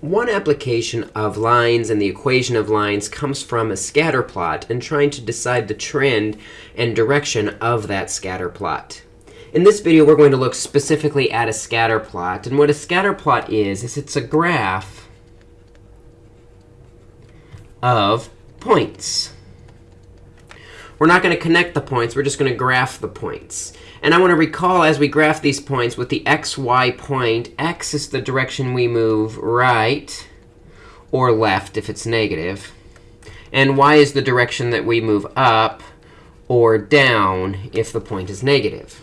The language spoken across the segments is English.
One application of lines and the equation of lines comes from a scatter plot and trying to decide the trend and direction of that scatter plot. In this video, we're going to look specifically at a scatter plot. And what a scatter plot is, is it's a graph of points. We're not going to connect the points. We're just going to graph the points. And I want to recall as we graph these points with the x, y point, x is the direction we move right or left if it's. And y is the direction that we move up or down if the point is negative.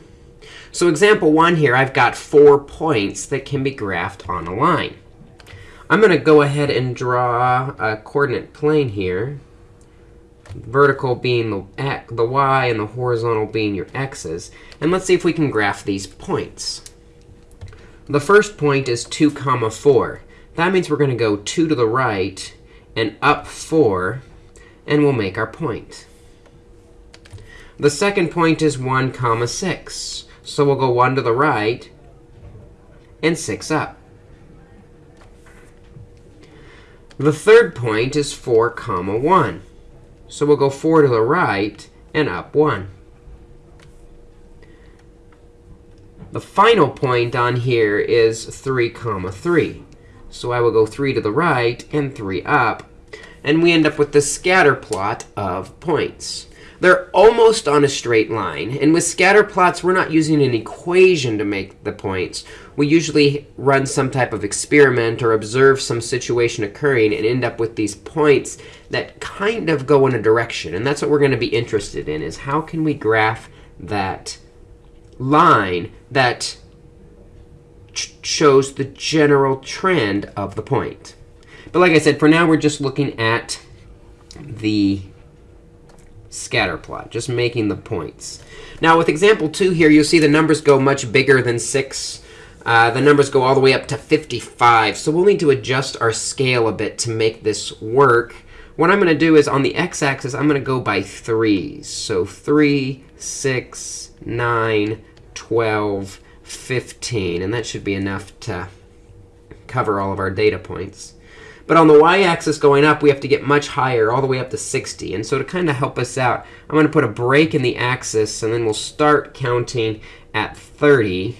So example 1 here, I've got four points that can be graphed on a line. I'm going to go ahead and draw a coordinate plane here vertical being the, the y and the horizontal being your x's. And let's see if we can graph these points. The first point is 2 comma 4. That means we're going to go 2 to the right and up 4, and we'll make our point. The second point is 1 comma 6. So we'll go 1 to the right and 6 up. The third point is 4 comma 1. So we'll go 4 to the right and up 1. The final point on here is 3 comma 3. So I will go 3 to the right and 3 up. And we end up with the scatter plot of points. They're almost on a straight line. And with scatter plots, we're not using an equation to make the points. We usually run some type of experiment or observe some situation occurring and end up with these points that kind of go in a direction. And that's what we're going to be interested in, is how can we graph that line that shows the general trend of the point. But like I said, for now, we're just looking at the scatter plot, just making the points. Now, with example 2 here, you'll see the numbers go much bigger than 6. Uh, the numbers go all the way up to 55. So we'll need to adjust our scale a bit to make this work. What I'm going to do is on the x-axis, I'm going to go by 3s. So 3, 6, 9, 12, 15. And that should be enough to cover all of our data points. But on the y-axis going up, we have to get much higher, all the way up to 60. And so to kind of help us out, I'm going to put a break in the axis, and then we'll start counting at 30.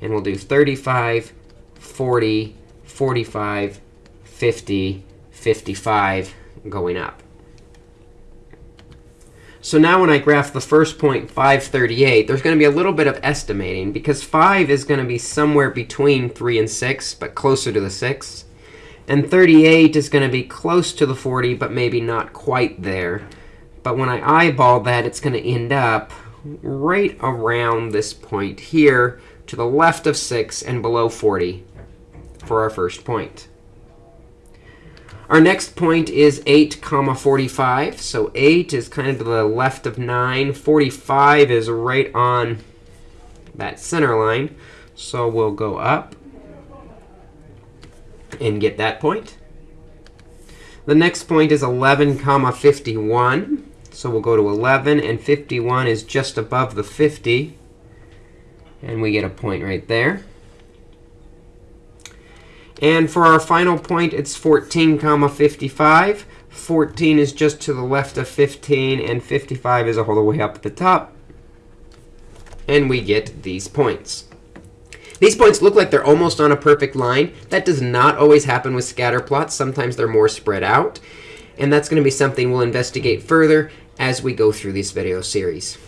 And we'll do 35, 40, 45, 50, 55 going up. So now when I graph the first point, 538, there's going to be a little bit of estimating, because 5 is going to be somewhere between 3 and 6, but closer to the 6. And 38 is going to be close to the 40, but maybe not quite there. But when I eyeball that, it's going to end up right around this point here to the left of 6 and below 40 for our first point. Our next point is 8 comma 45. So 8 is kind of to the left of 9. 45 is right on that center line. So we'll go up and get that point. The next point is 11 comma 51. So we'll go to 11, and 51 is just above the 50. And we get a point right there. And for our final point, it's 14 comma 55. 14 is just to the left of 15, and 55 is all the way up at the top. And we get these points. These points look like they're almost on a perfect line. That does not always happen with scatter plots. Sometimes they're more spread out. And that's going to be something we'll investigate further as we go through this video series.